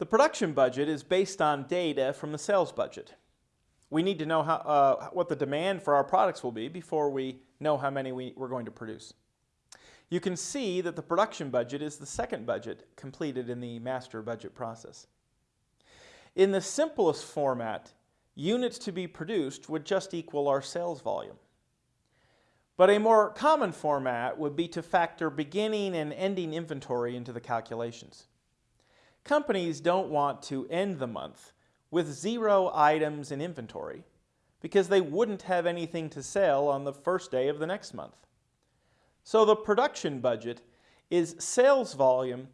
The production budget is based on data from the sales budget. We need to know how, uh, what the demand for our products will be before we know how many we, we're going to produce. You can see that the production budget is the second budget completed in the master budget process. In the simplest format, units to be produced would just equal our sales volume. But a more common format would be to factor beginning and ending inventory into the calculations. Companies don't want to end the month with zero items in inventory because they wouldn't have anything to sell on the first day of the next month. So the production budget is sales volume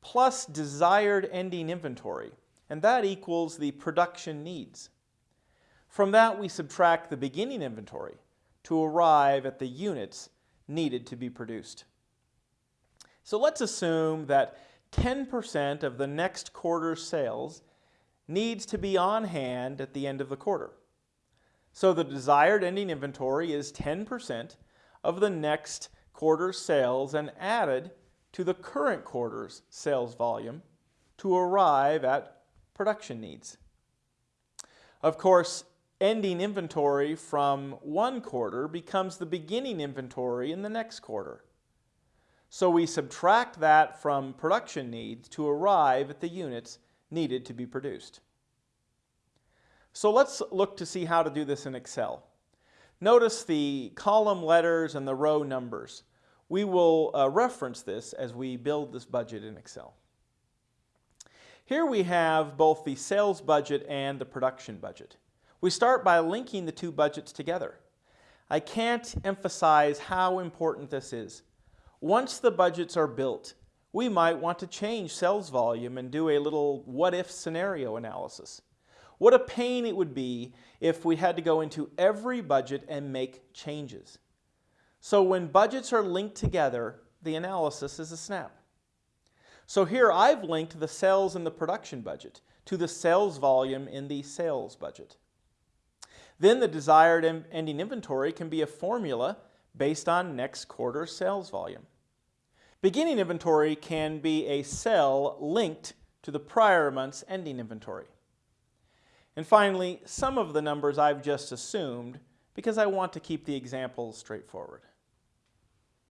plus desired ending inventory, and that equals the production needs. From that, we subtract the beginning inventory, to arrive at the units needed to be produced. So let's assume that 10% of the next quarter's sales needs to be on hand at the end of the quarter. So the desired ending inventory is 10% of the next quarter's sales and added to the current quarter's sales volume to arrive at production needs. Of course, ending inventory from one quarter becomes the beginning inventory in the next quarter. So we subtract that from production needs to arrive at the units needed to be produced. So let's look to see how to do this in Excel. Notice the column letters and the row numbers. We will uh, reference this as we build this budget in Excel. Here we have both the sales budget and the production budget. We start by linking the two budgets together. I can't emphasize how important this is. Once the budgets are built, we might want to change sales volume and do a little what-if scenario analysis. What a pain it would be if we had to go into every budget and make changes. So when budgets are linked together, the analysis is a snap. So here I've linked the sales in the production budget to the sales volume in the sales budget. Then the desired ending inventory can be a formula based on next quarter sales volume. Beginning inventory can be a cell linked to the prior month's ending inventory. And finally, some of the numbers I've just assumed because I want to keep the examples straightforward.